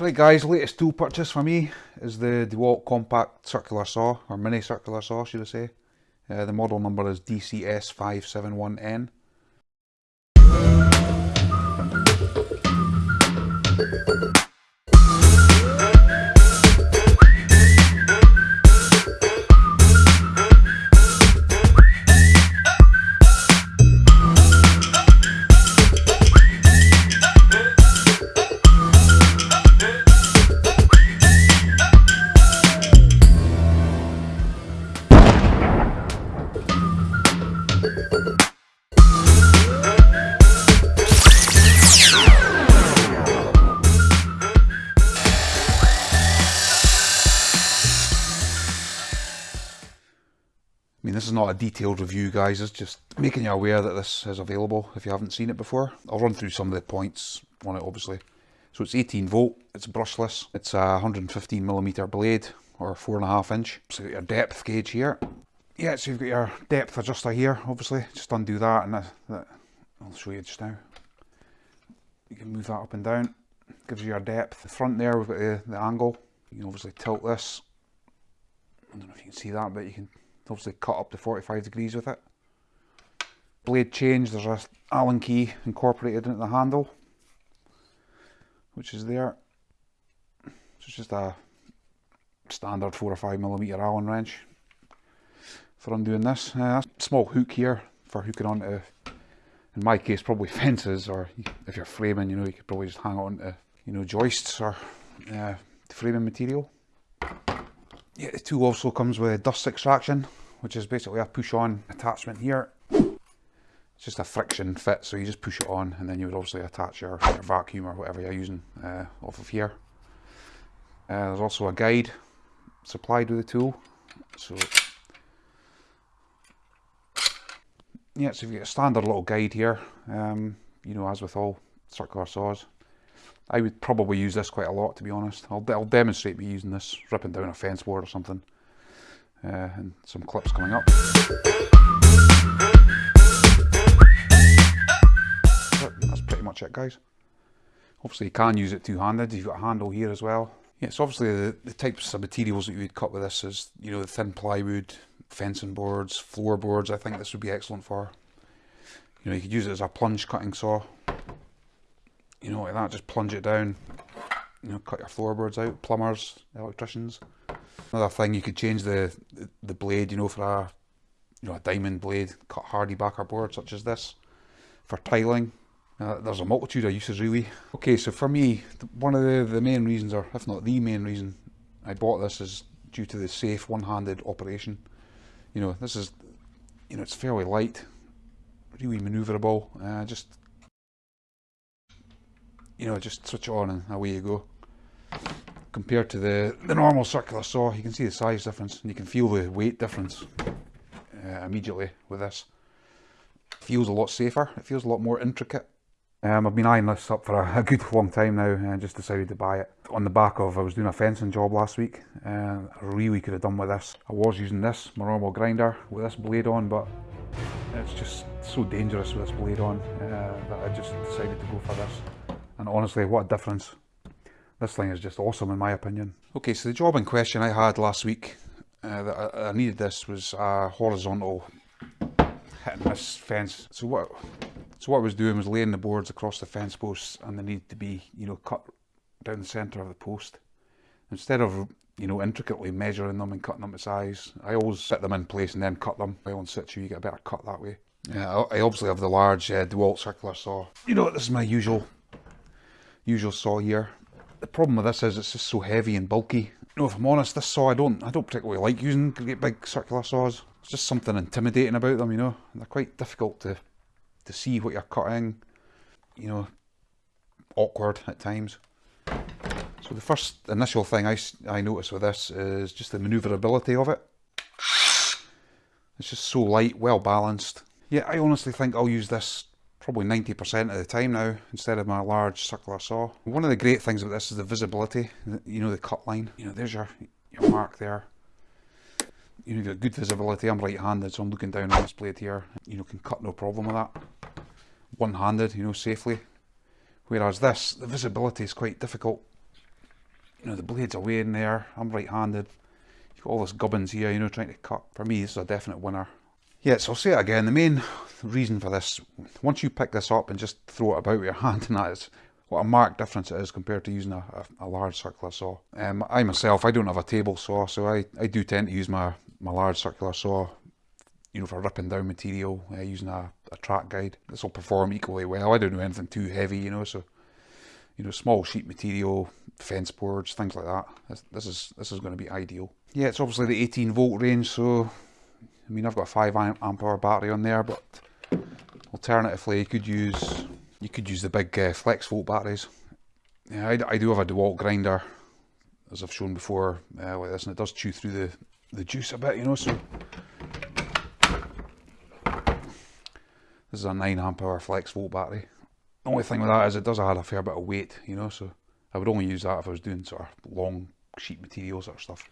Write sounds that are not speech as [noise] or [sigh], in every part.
Right guys, latest tool purchase for me is the DeWalt Compact Circular Saw, or Mini Circular Saw should I say. Uh, the model number is DCS571N. Not a detailed review, guys. It's just making you aware that this is available if you haven't seen it before. I'll run through some of the points on it, obviously. So it's 18 volt, it's brushless, it's a 115 millimeter blade or four and a half inch. So your depth gauge here. Yeah, so you've got your depth adjuster here, obviously. Just undo that and that, that I'll show you just now. You can move that up and down. Gives you your depth. The front there, we've got the, the angle. You can obviously tilt this. I don't know if you can see that, but you can obviously cut up to 45 degrees with it. Blade change, there's a Allen key incorporated into the handle, which is there. So it's just a standard 4 or 5 millimeter Allen wrench for undoing this. Uh, small hook here for hooking onto, in my case, probably [laughs] fences, or if you're framing, you know, you could probably just hang on to, you know, joists or uh, framing material. Yeah, the tool also comes with dust extraction, which is basically a push-on attachment here. It's just a friction fit, so you just push it on and then you would obviously attach your, your vacuum or whatever you're using uh, off of here. Uh, there's also a guide supplied with the tool. So yeah, so you've got a standard little guide here, um, you know, as with all circular saws. I would probably use this quite a lot, to be honest. I'll, I'll demonstrate me using this, ripping down a fence board or something. Uh, and some clips coming up. That's pretty much it, guys. Obviously, you can use it two-handed. You've got a handle here as well. Yeah, so obviously the, the types of materials that you would cut with this is, you know, the thin plywood, fencing boards, floorboards. I think this would be excellent for. You know, you could use it as a plunge cutting saw you know, like that, just plunge it down, you know, cut your floorboards out, plumbers, electricians. Another thing, you could change the, the, blade, you know, for a, you know, a diamond blade, cut HardieBacker board such as this, for tiling. Uh, there's a multitude of uses really. Okay, so for me, one of the, the main reasons, or if not the main reason I bought this is due to the safe one-handed operation. You know, this is, you know, it's fairly light, really manoeuvrable, uh, just you know, just switch it on and away you go. Compared to the, the normal circular saw, you can see the size difference and you can feel the weight difference uh, immediately with this. It feels a lot safer, it feels a lot more intricate. Um, I've been eyeing this up for a, a, good long time now and just decided to buy it. On the back of, I was doing a fencing job last week and I really could have done with this. I was using this, my normal grinder, with this blade on, but it's just so dangerous with this blade on uh, that I just decided to go for this and honestly what a difference this thing is just awesome in my opinion. Okay so the job in question I had last week uh, that I, I, needed this was a horizontal hit and miss fence. So what so what I was doing was laying the boards across the fence posts and they needed to be you know cut down the centre of the post. Instead of you know intricately measuring them and cutting them to size I always set them in place and then cut them. By on situ you get a better cut that way. Yeah, I obviously have the large uh, DeWalt circular saw. You know, what this is my usual usual saw here. The problem with this is it's just so heavy and bulky. Know, if I'm honest, this saw I don't I don't particularly like using great big circular saws. It's just something intimidating about them, you know. They're quite difficult to to see what you're cutting. You know, awkward at times. So the first initial thing I, I notice with this is just the manoeuvrability of it. It's just so light, well balanced. Yeah, I honestly think I'll use this probably 90% of the time now instead of my large circular saw. One of the great things about this is the visibility, you know the cut line, you know there's your, your mark there. You know, you've got good visibility, I'm right-handed so I'm looking down on this blade here, you know can cut no problem with that. One-handed, you know, safely. Whereas this, the visibility is quite difficult. you know, the blades away way in there. I'm right-handed. You've got all this gubbins here, you know, trying to cut. For me, this is a definite winner. Yeah, so I'll say it again. The main reason for this, once you pick this up and just throw it about with your [laughs] hand and that is what a marked difference it is compared to using a, a, a large circular saw. Um, I myself, I don't have a table saw, so I, I do tend to use my, my large circular saw, you know, for ripping down material uh, using a, a track guide. This will perform equally well. I don't do anything too heavy, you know, so you know, small sheet material, fence boards, things like that. This, this is this is going to be ideal. Yeah, it's obviously the 18 volt range, so I mean, I've got a 5 amp hour battery on there, but alternatively, you could use you could use the big uh, flex volt batteries. Yeah, I, I, do have a DeWalt grinder, as I've shown before, uh, like this, and it does chew through the, the juice a bit, you know, so... This is a 9 amp hour flex volt battery. The only thing with that is it does add a fair bit of weight, you know, so I would only use that if I was doing sort of long sheet material sort of stuff.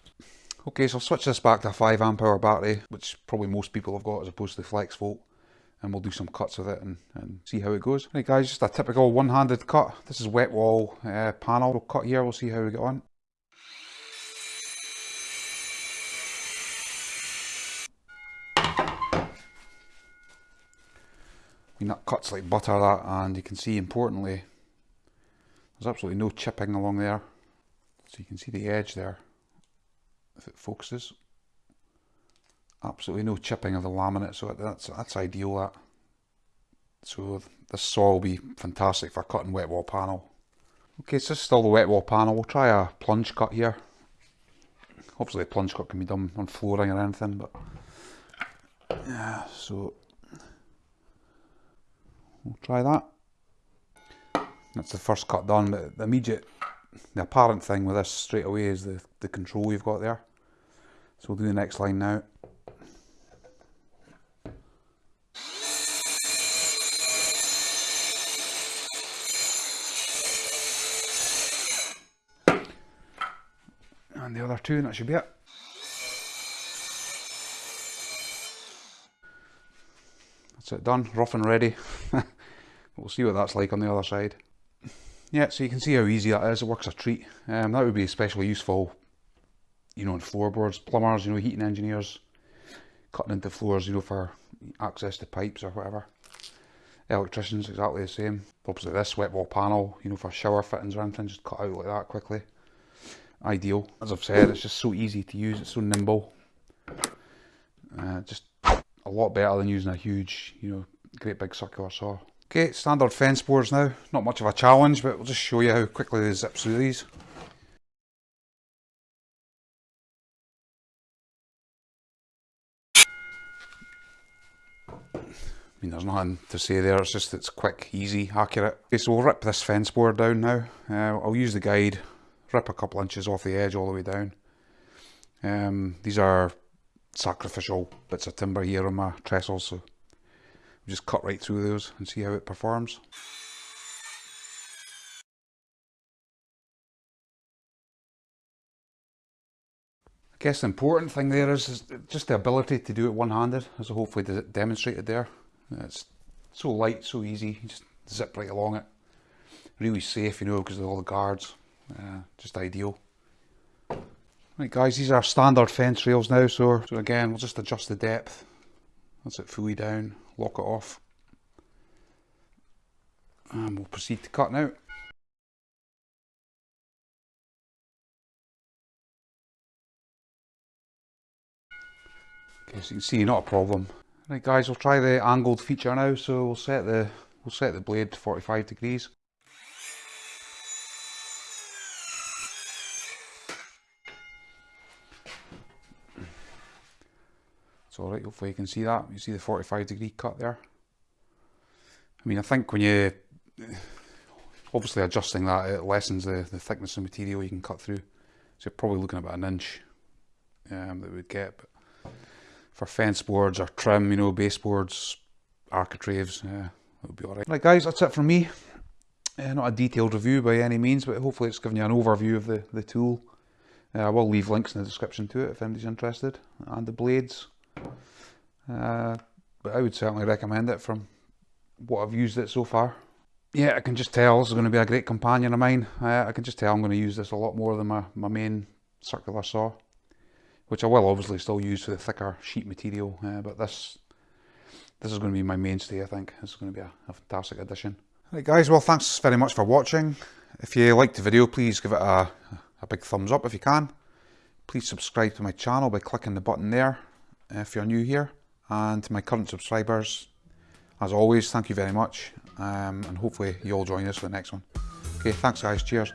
Okay, so I'll switch this back to a 5 amp hour battery, which probably most people have got as opposed to the flex volt. And we'll do some cuts with it and, and see how it goes. Right guys, just a typical one-handed cut. This is wet wall uh, panel we'll cut here, we'll see how we get on. I mean that cuts like butter that and you can see importantly there's absolutely no chipping along there so you can see the edge there if it focuses. Absolutely no chipping of the laminate, so that's that's ideal. That so this saw will be fantastic for cutting wet wall panel. Okay, so this is still the wet wall panel. We'll try a plunge cut here. Obviously, a plunge cut can be done on flooring or anything, but yeah. So we'll try that. That's the first cut done, but the immediate, the apparent thing with this straight away is the the control you've got there. So we'll do the next line now. And the other two, and that should be it. That's it done, rough and ready. [laughs] we'll see what that's like on the other side. Yeah, so you can see how easy that is, it works a treat. Um, that would be especially useful you know, on floorboards, plumbers, you know, heating engineers, cutting into floors, you know, for access to pipes or whatever. Electricians, exactly the same. Opposite this wet wall panel, you know, for shower fittings or anything, just cut out like that quickly. Ideal. As I've said, it's just so easy to use, it's so nimble. Uh, just a lot better than using a huge, you know, great big circular saw. Okay, standard fence boards now. Not much of a challenge, but we'll just show you how quickly they zip through these. I mean, there's nothing to say there, it's just it's quick, easy, accurate. Okay, so we'll rip this fence board down now. Uh, I'll use the guide, rip a couple inches off the edge all the way down. Um, these are sacrificial bits of timber here on my trestles, so we'll just cut right through those and see how it performs. I guess the important thing there is, is just the ability to do it one-handed, as I hopefully demonstrated there. It's so light, so easy. You just zip right along it. Really safe, you know, because of all the guards. Uh, just ideal. Right guys, these are standard fence rails now, so, so again, we'll just adjust the depth. That's it fully down, lock it off. And we'll proceed to cut now. Okay, so you can see, not a problem. Right guys, we'll try the angled feature now, so we'll set the we'll set the blade to 45 degrees. It's alright, hopefully you can see that. You see the 45 degree cut there. I mean, I think when you, obviously adjusting that, it lessens the, the thickness of material you can cut through. So you're probably looking about an inch um, that we would get. But for fence boards or trim, you know, baseboards, architraves, yeah, would be alright. Right guys, that's it from me. Uh, not a detailed review by any means, but hopefully it's given you an overview of the, the tool. Uh, I will leave links in the description to it if anybody's interested, and the blades. Uh, but I would certainly recommend it from what I've used it so far. yeah, I can just tell this is going to be a great companion of mine. I can just tell I'm going to use this a lot more than my, my main circular saw, which I will obviously still use for the thicker sheet material, uh, but this this is going to be my mainstay I think. This is going to be a, a fantastic addition. Right guys, well thanks very much for watching. If you liked the video please give it a, a big thumbs up if you can. Please subscribe to my channel by clicking the button there if you're new here. And to my current subscribers, as always, thank you very much. Um, and hopefully you'll join us for the next one. Okay, thanks guys, cheers.